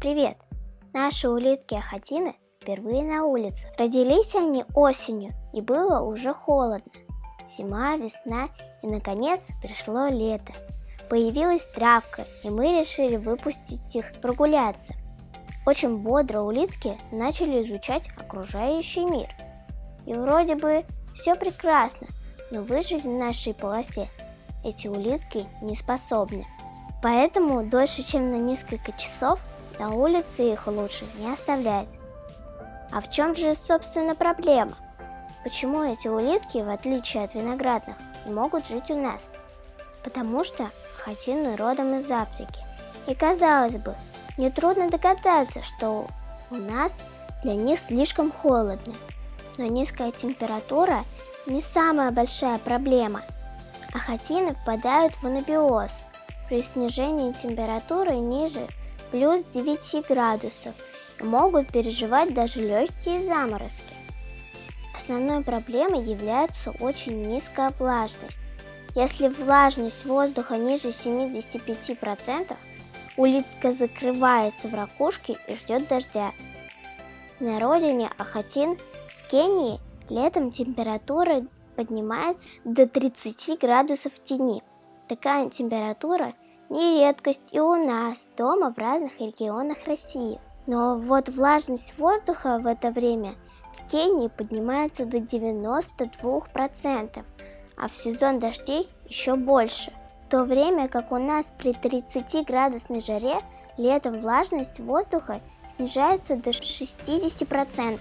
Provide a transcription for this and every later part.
Привет! Наши улитки-ахатины впервые на улице. Родились они осенью, и было уже холодно. Зима, весна и, наконец, пришло лето. Появилась травка, и мы решили выпустить их прогуляться. Очень бодро улитки начали изучать окружающий мир. И вроде бы все прекрасно, но выжить в нашей полосе эти улитки не способны. Поэтому дольше, чем на несколько часов, на улице их лучше не оставлять. А в чем же, собственно, проблема? Почему эти улитки, в отличие от виноградных, не могут жить у нас? Потому что хатины родом из Африки. И казалось бы, нетрудно догадаться, что у нас для них слишком холодно. Но низкая температура не самая большая проблема. Ахатины впадают в анабиоз при снижении температуры ниже плюс 9 градусов и могут переживать даже легкие заморозки. Основной проблемой является очень низкая влажность. Если влажность воздуха ниже 75%, улитка закрывается в ракушке и ждет дождя. На родине Ахатин Кении летом температура поднимается до 30 градусов в тени. Такая температура не редкость и у нас дома в разных регионах России. Но вот влажность воздуха в это время в Кении поднимается до 92%, а в сезон дождей еще больше. В то время как у нас при 30 градусной жаре летом влажность воздуха снижается до 60%.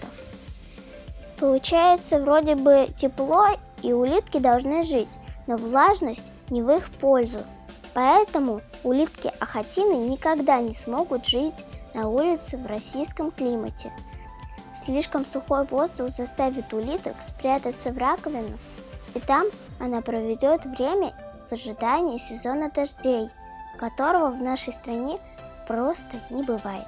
Получается вроде бы тепло и улитки должны жить, но влажность не в их пользу. Поэтому улитки-ахатины никогда не смогут жить на улице в российском климате. Слишком сухой воздух заставит улиток спрятаться в раковину, и там она проведет время в ожидании сезона дождей, которого в нашей стране просто не бывает.